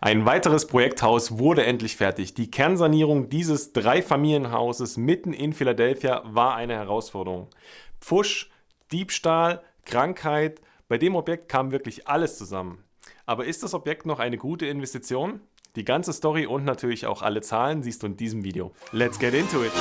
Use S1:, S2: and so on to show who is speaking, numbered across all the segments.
S1: Ein weiteres Projekthaus wurde endlich fertig. Die Kernsanierung dieses Dreifamilienhauses mitten in Philadelphia war eine Herausforderung. Pfusch, Diebstahl, Krankheit, bei dem Objekt kam wirklich alles zusammen. Aber ist das Objekt noch eine gute Investition? Die ganze Story und natürlich auch alle Zahlen siehst du in diesem Video. Let's get into it!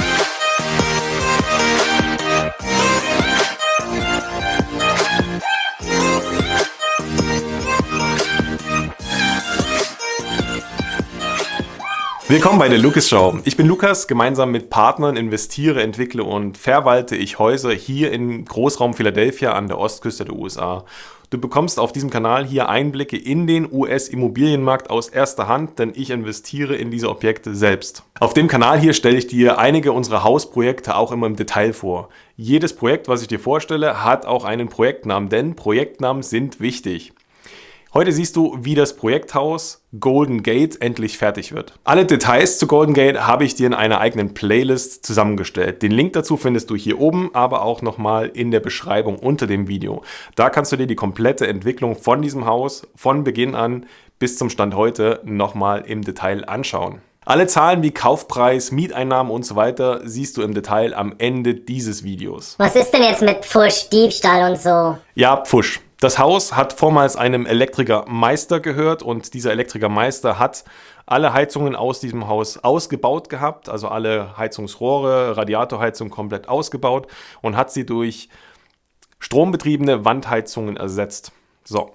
S1: Willkommen bei der Lukas Show. Ich bin Lukas, gemeinsam mit Partnern investiere, entwickle und verwalte ich Häuser hier im Großraum Philadelphia an der Ostküste der USA. Du bekommst auf diesem Kanal hier Einblicke in den US-Immobilienmarkt aus erster Hand, denn ich investiere in diese Objekte selbst. Auf dem Kanal hier stelle ich dir einige unserer Hausprojekte auch immer im Detail vor. Jedes Projekt, was ich dir vorstelle, hat auch einen Projektnamen, denn Projektnamen sind wichtig. Heute siehst du, wie das Projekthaus Golden Gate endlich fertig wird. Alle Details zu Golden Gate habe ich dir in einer eigenen Playlist zusammengestellt. Den Link dazu findest du hier oben, aber auch nochmal in der Beschreibung unter dem Video. Da kannst du dir die komplette Entwicklung von diesem Haus von Beginn an bis zum Stand heute nochmal im Detail anschauen. Alle Zahlen wie Kaufpreis, Mieteinnahmen und so weiter siehst du im Detail am Ende dieses Videos.
S2: Was ist denn jetzt mit Pfusch, Diebstahl und so?
S1: Ja, Pfusch. Das Haus hat vormals einem Elektrikermeister gehört und dieser Elektrikermeister hat alle Heizungen aus diesem Haus ausgebaut gehabt, also alle Heizungsrohre, Radiatorheizung komplett ausgebaut und hat sie durch strombetriebene Wandheizungen ersetzt. So,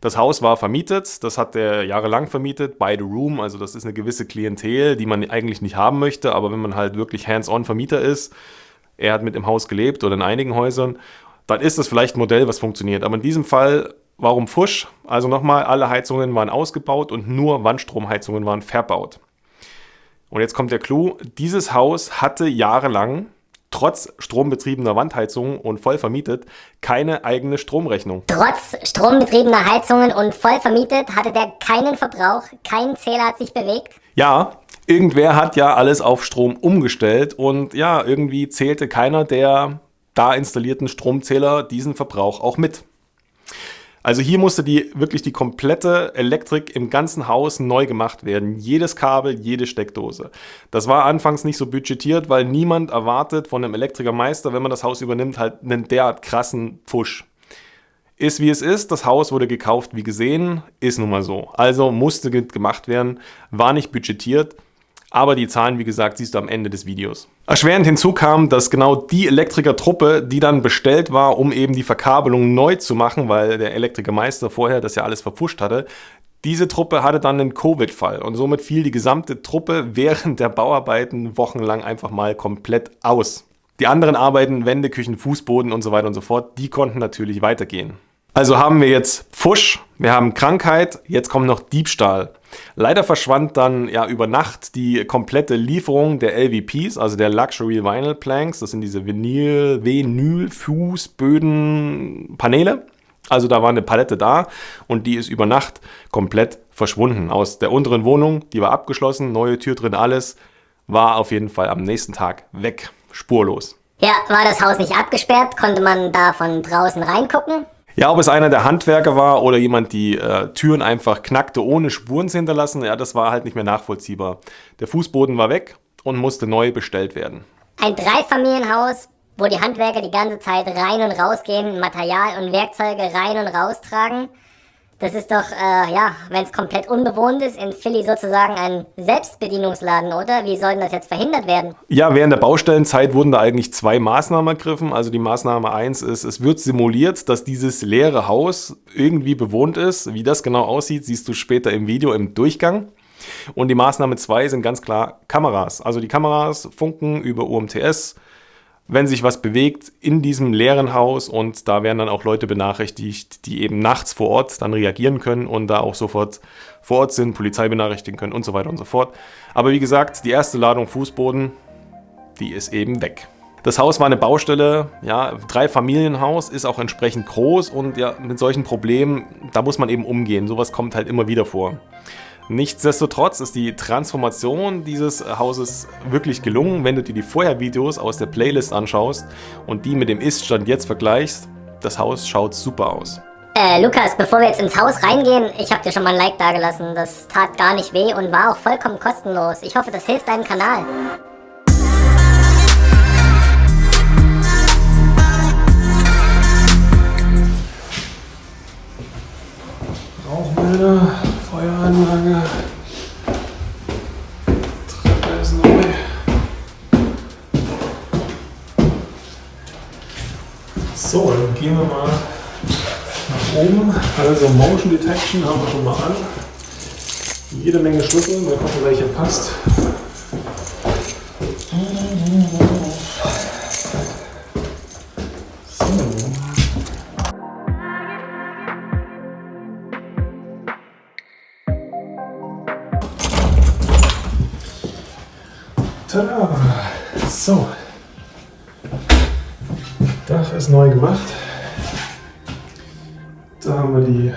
S1: das Haus war vermietet, das hat er jahrelang vermietet, by the room, also das ist eine gewisse Klientel, die man eigentlich nicht haben möchte, aber wenn man halt wirklich hands-on Vermieter ist, er hat mit im Haus gelebt oder in einigen Häusern dann ist das vielleicht ein Modell, was funktioniert. Aber in diesem Fall, warum Fusch? Also nochmal, alle Heizungen waren ausgebaut und nur Wandstromheizungen waren verbaut. Und jetzt kommt der Clou, dieses Haus hatte jahrelang, trotz strombetriebener Wandheizungen und voll vermietet, keine eigene Stromrechnung.
S2: Trotz strombetriebener Heizungen und voll vermietet hatte der keinen Verbrauch, kein Zähler hat sich bewegt?
S1: Ja, irgendwer hat ja alles auf Strom umgestellt und ja, irgendwie zählte keiner der da installierten Stromzähler diesen Verbrauch auch mit. Also hier musste die wirklich die komplette Elektrik im ganzen Haus neu gemacht werden. Jedes Kabel, jede Steckdose. Das war anfangs nicht so budgetiert, weil niemand erwartet von einem Elektrikermeister, wenn man das Haus übernimmt, halt einen derart krassen Pfusch. Ist wie es ist, das Haus wurde gekauft wie gesehen, ist nun mal so. Also musste gemacht werden, war nicht budgetiert aber die Zahlen, wie gesagt, siehst du am Ende des Videos. Erschwerend hinzu kam, dass genau die Elektrikertruppe, die dann bestellt war, um eben die Verkabelung neu zu machen, weil der Elektrikermeister vorher das ja alles verpfuscht hatte, diese Truppe hatte dann einen Covid-Fall und somit fiel die gesamte Truppe während der Bauarbeiten wochenlang einfach mal komplett aus. Die anderen Arbeiten, Wände, Küchen, Fußboden und so weiter und so fort, die konnten natürlich weitergehen. Also haben wir jetzt Pfusch, wir haben Krankheit, jetzt kommt noch Diebstahl. Leider verschwand dann ja über Nacht die komplette Lieferung der LVPs, also der Luxury Vinyl Planks. Das sind diese Vinyl, Vinyl Fußböden Paneele. Also da war eine Palette da und die ist über Nacht komplett verschwunden. Aus der unteren Wohnung, die war abgeschlossen, neue Tür drin, alles, war auf jeden Fall am nächsten Tag weg, spurlos.
S2: Ja, war das Haus nicht abgesperrt? Konnte man da von draußen reingucken?
S1: Ja, ob es einer der Handwerker war oder jemand die äh, Türen einfach knackte, ohne Spuren zu hinterlassen, ja, das war halt nicht mehr nachvollziehbar. Der Fußboden war weg und musste neu bestellt werden.
S2: Ein Dreifamilienhaus, wo die Handwerker die ganze Zeit rein und raus gehen, Material und Werkzeuge rein und raus tragen. Das ist doch, äh, ja, wenn es komplett unbewohnt ist, in Philly sozusagen ein Selbstbedienungsladen, oder? Wie soll denn das jetzt verhindert werden?
S1: Ja, während der Baustellenzeit wurden da eigentlich zwei Maßnahmen ergriffen. Also die Maßnahme 1 ist, es wird simuliert, dass dieses leere Haus irgendwie bewohnt ist. Wie das genau aussieht, siehst du später im Video im Durchgang. Und die Maßnahme 2 sind ganz klar Kameras. Also die Kameras funken über UMTS, wenn sich was bewegt in diesem leeren Haus und da werden dann auch Leute benachrichtigt, die eben nachts vor Ort dann reagieren können und da auch sofort vor Ort sind, Polizei benachrichtigen können und so weiter und so fort. Aber wie gesagt, die erste Ladung Fußboden, die ist eben weg. Das Haus war eine Baustelle, ja, drei Familienhaus, ist auch entsprechend groß und ja, mit solchen Problemen, da muss man eben umgehen. Sowas kommt halt immer wieder vor. Nichtsdestotrotz ist die Transformation dieses Hauses wirklich gelungen, wenn du dir die Vorher-Videos aus der Playlist anschaust und die mit dem Ist-Stand jetzt vergleichst. Das Haus schaut super aus.
S2: Äh, Lukas, bevor wir jetzt ins Haus reingehen, ich habe dir schon mal ein Like dagelassen. Das tat gar nicht weh und war auch vollkommen kostenlos. Ich hoffe, das hilft deinem Kanal.
S1: Rauchmelder, Feueranlage. Treppe ist neu. So, dann gehen wir mal nach oben. Also Motion Detection haben wir schon mal an. Jede Menge Schlüssel, mal gucken, welcher passt. Gemacht. Da haben wir die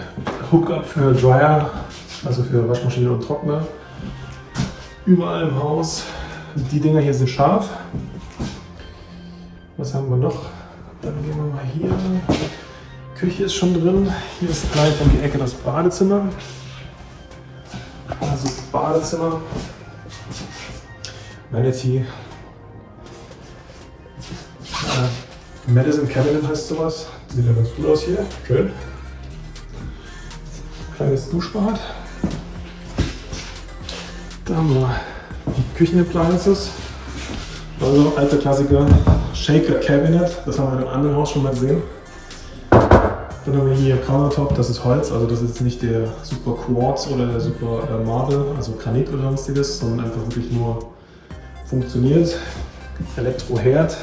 S1: Hookup für Dryer, also für Waschmaschine und Trockner. Überall im Haus. Die Dinger hier sind scharf. Was haben wir noch? Dann gehen wir mal hier. Küche ist schon drin. Hier ist gleich um die Ecke das Badezimmer. Also Badezimmer. Manatee. Madison Cabinet heißt sowas. Sieht ja ganz gut aus hier. Schön. Kleines Duschbad. Da haben wir die Küchenappliances. Also alte Klassiker. Shaker Cabinet. Das haben wir in einem anderen Haus schon mal gesehen. Dann haben wir hier Countertop, das ist Holz, also das ist jetzt nicht der Super Quartz oder der Super äh, Marble, also Granit oder sonstiges, sondern einfach wirklich nur funktioniert. Elektroherd,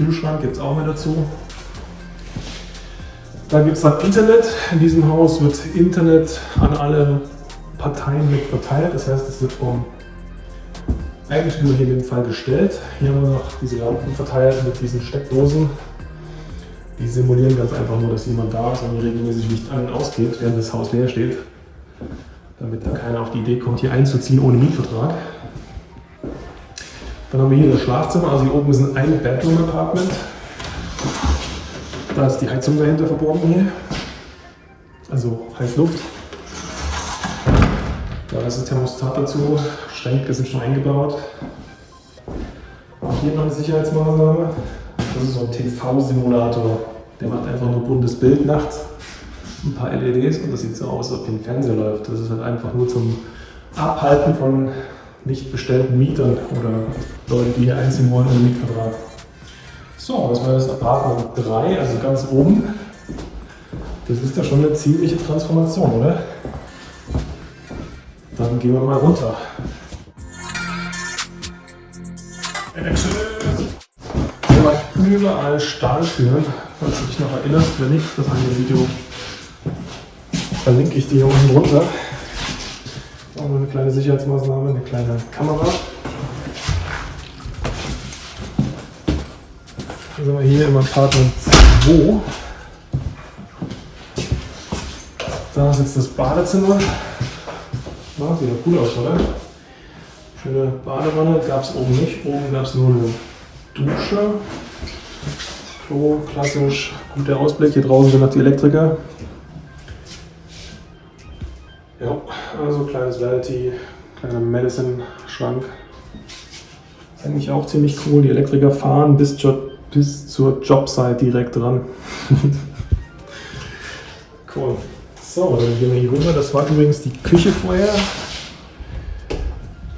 S1: Kühlschrank gibt es auch mehr dazu. Dann gibt es dann Internet. In diesem Haus wird Internet an alle Parteien mit verteilt. Das heißt, es wird vom Eigentümer hier in dem Fall gestellt. Hier haben wir noch diese Lampen verteilt mit diesen Steckdosen. Die simulieren ganz einfach nur, dass jemand da ist und regelmäßig Licht an und ausgeht, während das Haus leer steht. Damit da keiner auf die Idee kommt, hier einzuziehen ohne Mietvertrag. Dann haben wir hier das Schlafzimmer, also hier oben ist ein Ein-Bedroom-Apartment. Da ist die Heizung dahinter verborgen hier. Also Heißluft. Da ist das Thermostat dazu. Schränke sind schon eingebaut. Auch hier noch eine Sicherheitsmaßnahme. Das ist so ein TV-Simulator. Der macht einfach nur buntes Bild nachts. Ein paar LEDs und das sieht so aus, als ob hier ein Fernseher läuft. Das ist halt einfach nur zum Abhalten von nicht bestellten Mietern oder Leuten, die hier einziehen wollen ohne Mietvertrag. So, das war das Apartment 3, also ganz oben. Das ist ja schon eine ziemliche Transformation, oder? Dann gehen wir mal runter. Überall Stahltüren, falls du dich noch erinnerst. Wenn nicht, das eine Video verlinke ich dir hier unten drunter. Auch noch eine kleine Sicherheitsmaßnahme, eine kleine Kamera. Dann sind wir hier im Apartment 2. Da ist jetzt das Badezimmer. Ja, sieht ja cool aus, oder? Schöne Badewanne gab es oben nicht. Oben gab es nur eine Dusche. Klo, klassisch. Guter Ausblick. Hier draußen sind noch die Elektriker. Ja, also kleines Vanity, kleiner Medicine-Schrank. Ist eigentlich auch ziemlich cool. Die Elektriker fahren bis zur, bis zur Jobsite direkt dran. cool. So, dann gehen wir hier rüber. Das war übrigens die Küche vorher.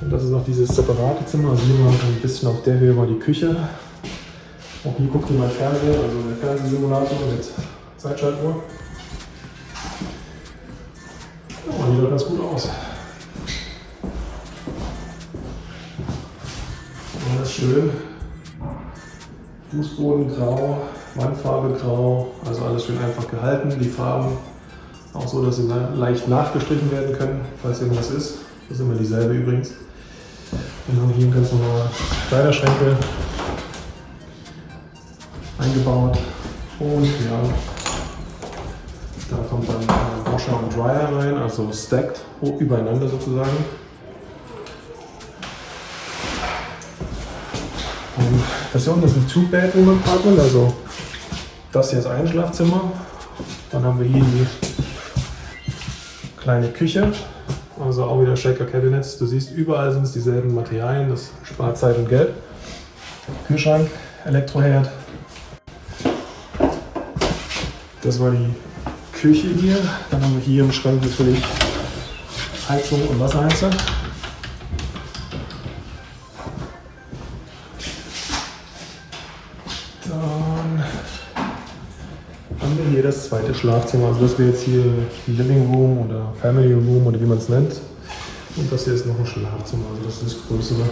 S1: Und das ist noch dieses separate Zimmer. Also hier mal ein bisschen auf der Höhe war die Küche. Auch hier guckt ihr mal Fernseher, also der Fernsehsimulator mit Zeitschaltuhr. Sieht ganz gut aus. Alles schön. Fußboden grau, Wandfarbe grau, also alles schön einfach gehalten. Die Farben auch so, dass sie leicht nachgestrichen werden können, falls irgendwas ist. Das ist immer dieselbe übrigens. Dann haben wir hier ganz normal Kleiderschränke eingebaut. Und ja, da kommt dann ein Washer und Dryer rein, also stacked übereinander sozusagen. Und das hier unten ist ein Two-Bedroom-Apartment, also das hier ist ein Schlafzimmer, Dann haben wir hier die kleine Küche. Also auch wieder Shaker Cabinets. Du siehst, überall sind es dieselben Materialien. Das spart Zeit und Geld. Kühlschrank, Elektroherd. Das war die Küche hier. Dann haben wir hier im Schrank natürlich Heizung und Wasserheizer. Dann haben wir hier das zweite Schlafzimmer. Also das wäre jetzt hier Living Room oder Family Room oder wie man es nennt. Und das hier ist noch ein Schlafzimmer, also das ist das größere.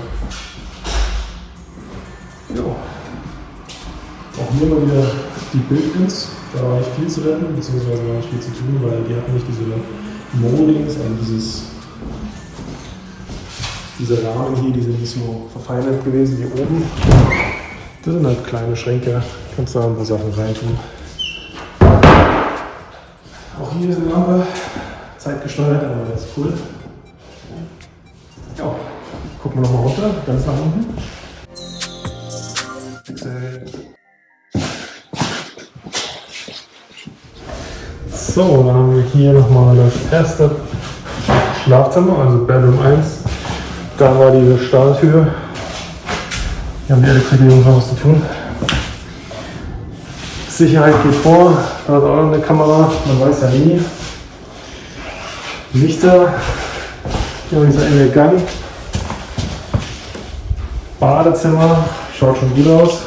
S1: Ja. Auch hier mal wieder die Build-ins. Da war nicht viel zu retten, beziehungsweise war nicht viel zu tun, weil die hatten nicht diese Moldings, also dieses, diese Rahmen hier, die sind nicht so verfeinert gewesen wie oben. Das sind halt kleine Schränke, kannst da ein paar Sachen reintun. Auch hier ist eine Lampe, zeitgesteuert, aber das ist cool. Ja, gucken wir nochmal runter, ganz nach unten. So, dann haben wir hier nochmal das erste Schlafzimmer, also Bedroom 1. Da war diese Stahltür. Hier haben die Elektriker noch was zu tun. Sicherheit geht vor, da hat auch noch eine Kamera, man weiß ja nie. Lichter, hier haben wir dieser enge Gang. Badezimmer, schaut schon gut aus.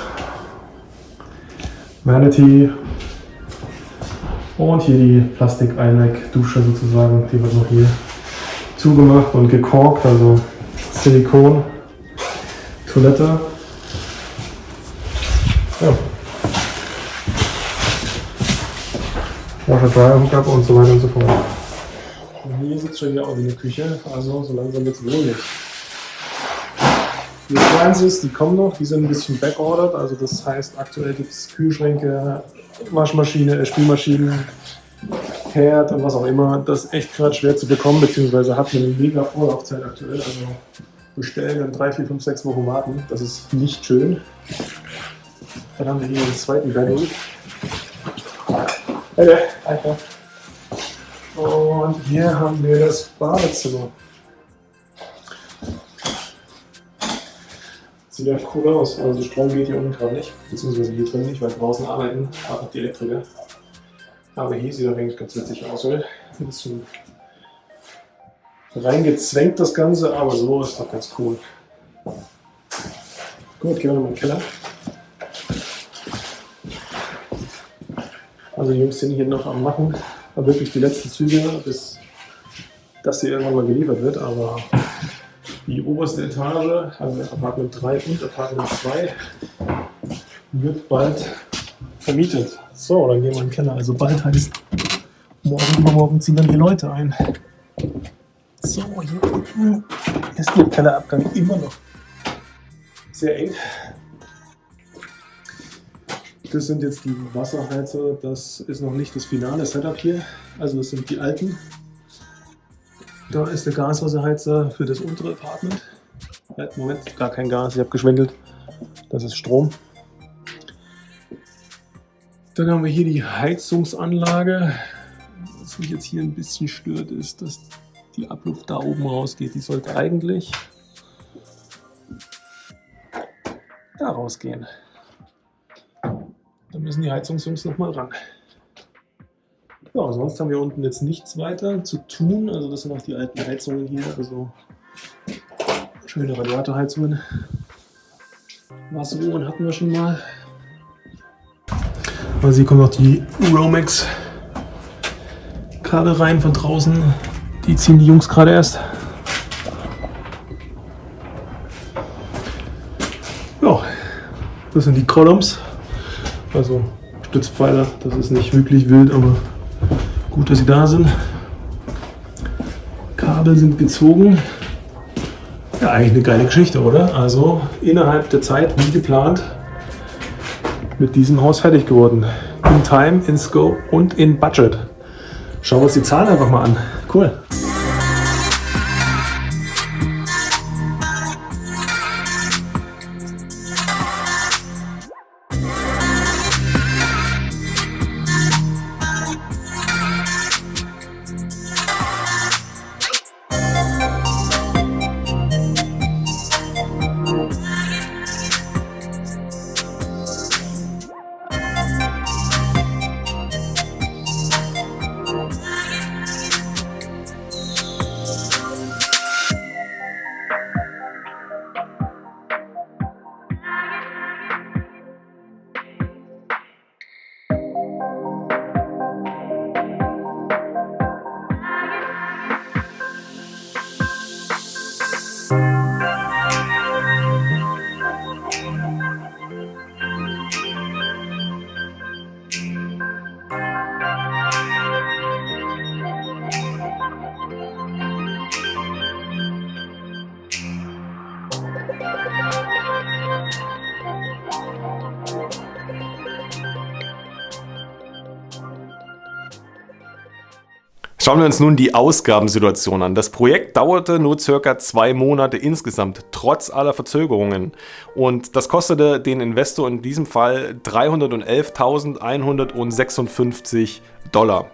S1: Vanity, und hier die Plastik-Einweg-Dusche sozusagen, die wird noch hier zugemacht und gekorkt, also Silikon, Toilette. Ja. Washer Dryer Hookup und so weiter und so fort. Und hier sitzt schon wieder auch wie eine Küche, also so langsam wird es wohnlich. Die Appliances, die kommen noch, die sind ein bisschen backordered, also das heißt aktuell gibt es Kühlschränke, Waschmaschine, äh, Spülmaschinen, Herd und was auch immer, das ist echt gerade schwer zu bekommen, beziehungsweise hat eine mega Vorlaufzeit aktuell. Also bestellen dann 3, 4, 5, 6 Wochen warten. Das ist nicht schön. Dann haben wir hier den zweiten Bedroom. Hey, Alter. Und hier haben wir das Badezimmer. Sieht ja cool aus. Also Strom geht hier unten gerade nicht, beziehungsweise hier drin nicht, weil draußen arbeiten auch die Elektriker. Aber hier sieht er eigentlich ganz witzig aus, oder? Ein bisschen reingezwängt das Ganze, aber so ist doch ganz cool. Gut, gehen wir nochmal in den Keller. Also die Jungs sind hier noch am machen, aber wirklich die letzten Züge, bis das hier irgendwann mal geliefert wird, aber die oberste Etage, also Apartment 3 und Apartment 2, wird bald vermietet. So, dann gehen wir in den Keller. Also bald heißt morgen übermorgen ziehen dann die Leute ein. So, hier unten ist der Kellerabgang immer noch sehr eng. Das sind jetzt die Wasserheizer. Das ist noch nicht das finale Setup hier. Also das sind die alten. Da ist der Gaswasserheizer für das untere Apartment. Moment, gar kein Gas, ich habe geschwindelt. Das ist Strom. Dann haben wir hier die Heizungsanlage. Was mich jetzt hier ein bisschen stört, ist, dass die Abluft da oben rausgeht. Die sollte eigentlich da rausgehen. Da müssen die Heizungsjungs nochmal ran. Ja, sonst haben wir unten jetzt nichts weiter zu tun. Also das sind auch die alten Heizungen hier. Also schöne Radiatorheizungen. Wasseruhren hatten wir schon mal. Also hier kommen noch die Romex Kabel rein von draußen. Die ziehen die Jungs gerade erst. Ja, das sind die Columns. Also Stützpfeiler. Das ist nicht wirklich wild, aber Gut, dass sie da sind. Kabel sind gezogen. Ja, eigentlich eine geile Geschichte, oder? Also innerhalb der Zeit, wie geplant, mit diesem Haus fertig geworden. In Time, in Scope und in Budget. Schauen wir uns die Zahlen einfach mal an. Cool. Schauen wir uns nun die Ausgabensituation an. Das Projekt dauerte nur circa zwei Monate insgesamt, trotz aller Verzögerungen. Und das kostete den Investor in diesem Fall 311.156 Dollar.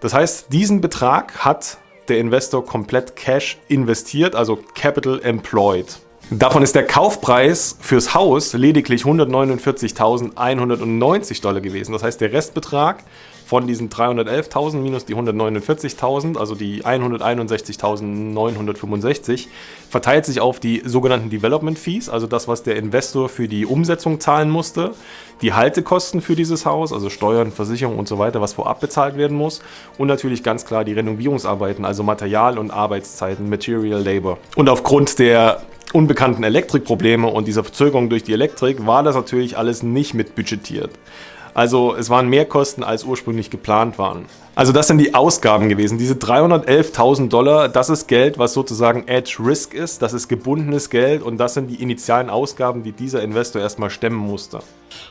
S1: Das heißt, diesen Betrag hat der Investor komplett Cash investiert, also Capital Employed. Davon ist der Kaufpreis fürs Haus lediglich 149.190 Dollar gewesen. Das heißt, der Restbetrag von diesen 311.000 minus die 149.000, also die 161.965, verteilt sich auf die sogenannten Development Fees, also das, was der Investor für die Umsetzung zahlen musste, die Haltekosten für dieses Haus, also Steuern, Versicherung und so weiter, was vorab bezahlt werden muss und natürlich ganz klar die Renovierungsarbeiten, also Material- und Arbeitszeiten, Material Labor. Und aufgrund der unbekannten Elektrikprobleme und dieser Verzögerung durch die Elektrik war das natürlich alles nicht mit budgetiert. Also es waren mehr Kosten, als ursprünglich geplant waren. Also das sind die Ausgaben gewesen. Diese 311.000 Dollar, das ist Geld, was sozusagen Edge Risk ist. Das ist gebundenes Geld und das sind die initialen Ausgaben, die dieser Investor erstmal stemmen musste.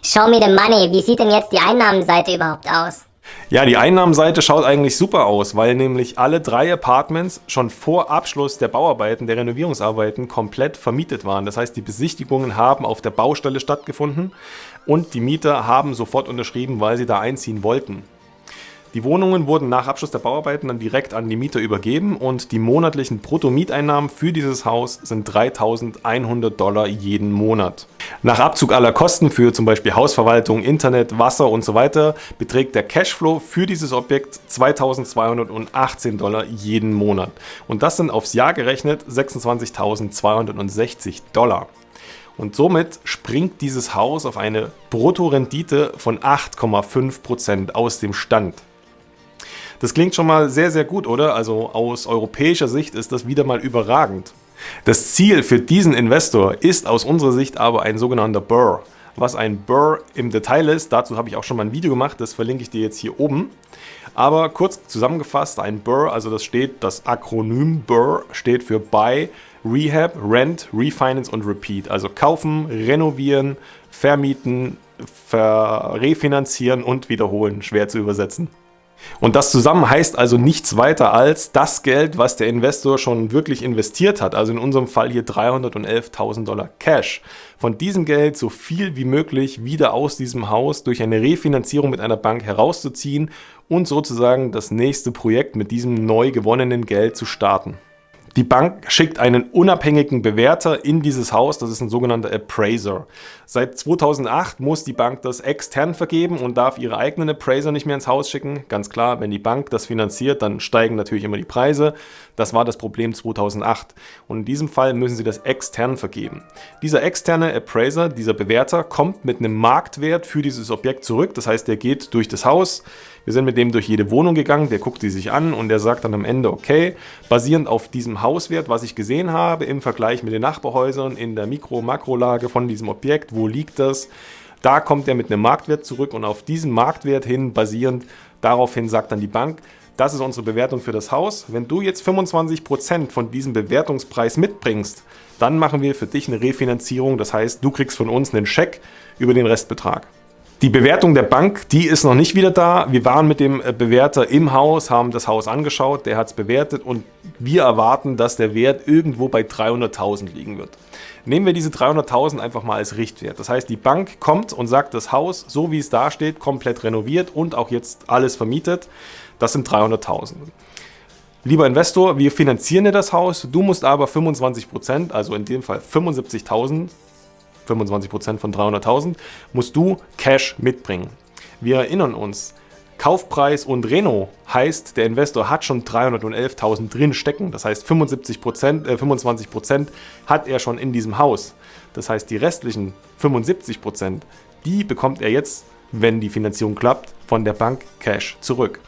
S2: Show me the money. Wie sieht denn jetzt die Einnahmenseite überhaupt aus?
S1: Ja, die Einnahmenseite schaut eigentlich super aus, weil nämlich alle drei Apartments schon vor Abschluss der Bauarbeiten, der Renovierungsarbeiten komplett vermietet waren. Das heißt, die Besichtigungen haben auf der Baustelle stattgefunden und die Mieter haben sofort unterschrieben, weil sie da einziehen wollten. Die Wohnungen wurden nach Abschluss der Bauarbeiten dann direkt an die Mieter übergeben und die monatlichen Bruttomieteinnahmen für dieses Haus sind 3.100 Dollar jeden Monat. Nach Abzug aller Kosten für zum Beispiel Hausverwaltung, Internet, Wasser und so weiter beträgt der Cashflow für dieses Objekt 2.218 Dollar jeden Monat. Und das sind aufs Jahr gerechnet 26.260 Dollar. Und somit springt dieses Haus auf eine Bruttorendite von 8,5% aus dem Stand. Das klingt schon mal sehr, sehr gut, oder? Also aus europäischer Sicht ist das wieder mal überragend. Das Ziel für diesen Investor ist aus unserer Sicht aber ein sogenannter Burr. Was ein Burr im Detail ist, dazu habe ich auch schon mal ein Video gemacht, das verlinke ich dir jetzt hier oben. Aber kurz zusammengefasst, ein Burr, also das steht, das Akronym Burr steht für Buy, Rehab, Rent, Refinance und Repeat. Also kaufen, renovieren, vermieten, ver refinanzieren und wiederholen. Schwer zu übersetzen. Und das zusammen heißt also nichts weiter als das Geld, was der Investor schon wirklich investiert hat. Also in unserem Fall hier 311.000 Dollar Cash. Von diesem Geld so viel wie möglich wieder aus diesem Haus durch eine Refinanzierung mit einer Bank herauszuziehen und sozusagen das nächste Projekt mit diesem neu gewonnenen Geld zu starten. Die Bank schickt einen unabhängigen Bewerter in dieses Haus, das ist ein sogenannter Appraiser. Seit 2008 muss die Bank das extern vergeben und darf ihre eigenen Appraiser nicht mehr ins Haus schicken. Ganz klar, wenn die Bank das finanziert, dann steigen natürlich immer die Preise. Das war das Problem 2008 und in diesem Fall müssen sie das extern vergeben. Dieser externe Appraiser, dieser Bewerter, kommt mit einem Marktwert für dieses Objekt zurück. Das heißt, der geht durch das Haus, wir sind mit dem durch jede Wohnung gegangen, der guckt die sich an und der sagt dann am Ende, okay, basierend auf diesem Hauswert, was ich gesehen habe, im Vergleich mit den Nachbarhäusern, in der Mikro-Makrolage von diesem Objekt, wo liegt das, da kommt er mit einem Marktwert zurück und auf diesen Marktwert hin basierend, daraufhin sagt dann die Bank, das ist unsere Bewertung für das Haus. Wenn du jetzt 25% von diesem Bewertungspreis mitbringst, dann machen wir für dich eine Refinanzierung. Das heißt, du kriegst von uns einen Scheck über den Restbetrag. Die Bewertung der Bank, die ist noch nicht wieder da. Wir waren mit dem äh, Bewerter im Haus, haben das Haus angeschaut, der hat es bewertet und wir erwarten, dass der Wert irgendwo bei 300.000 liegen wird. Nehmen wir diese 300.000 einfach mal als Richtwert. Das heißt, die Bank kommt und sagt, das Haus, so wie es da steht, komplett renoviert und auch jetzt alles vermietet, das sind 300.000. Lieber Investor, wir finanzieren dir das Haus, du musst aber 25%, also in dem Fall 75.000 25% von 300.000, musst du Cash mitbringen. Wir erinnern uns, Kaufpreis und Reno heißt, der Investor hat schon 311.000 drin stecken. Das heißt, 75%, äh, 25% hat er schon in diesem Haus. Das heißt, die restlichen 75%, die bekommt er jetzt, wenn die Finanzierung klappt, von der Bank Cash zurück.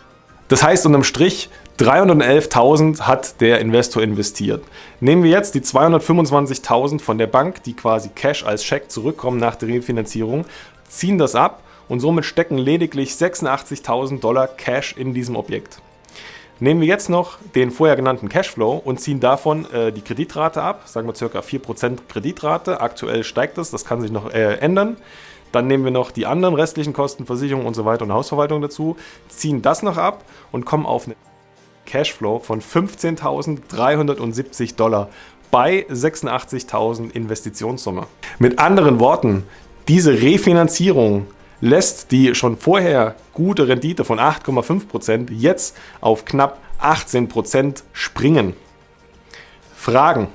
S1: Das heißt unterm Strich, 311.000 hat der Investor investiert. Nehmen wir jetzt die 225.000 von der Bank, die quasi Cash als Scheck zurückkommen nach der Refinanzierung, ziehen das ab und somit stecken lediglich 86.000 Dollar Cash in diesem Objekt. Nehmen wir jetzt noch den vorher genannten Cashflow und ziehen davon äh, die Kreditrate ab, sagen wir ca. 4% Kreditrate. Aktuell steigt das, das kann sich noch äh, ändern. Dann nehmen wir noch die anderen restlichen Kosten, Versicherung und so weiter und Hausverwaltung dazu, ziehen das noch ab und kommen auf eine Cashflow von 15.370 Dollar bei 86.000 Investitionssumme. Mit anderen Worten, diese Refinanzierung lässt die schon vorher gute Rendite von 8,5% jetzt auf knapp 18% springen. Fragen?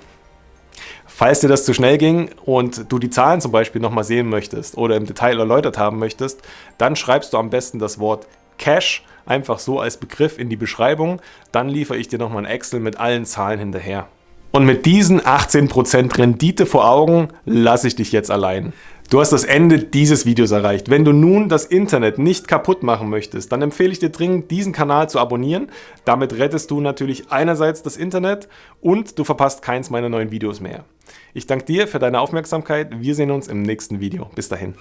S1: Falls dir das zu schnell ging und du die Zahlen zum Beispiel nochmal sehen möchtest oder im Detail erläutert haben möchtest, dann schreibst du am besten das Wort Cash einfach so als Begriff in die Beschreibung. Dann liefere ich dir nochmal ein Excel mit allen Zahlen hinterher. Und mit diesen 18% Rendite vor Augen lasse ich dich jetzt allein. Du hast das Ende dieses Videos erreicht. Wenn du nun das Internet nicht kaputt machen möchtest, dann empfehle ich dir dringend, diesen Kanal zu abonnieren. Damit rettest du natürlich einerseits das Internet und du verpasst keins meiner neuen Videos mehr. Ich danke dir für deine Aufmerksamkeit. Wir sehen uns im nächsten Video. Bis dahin.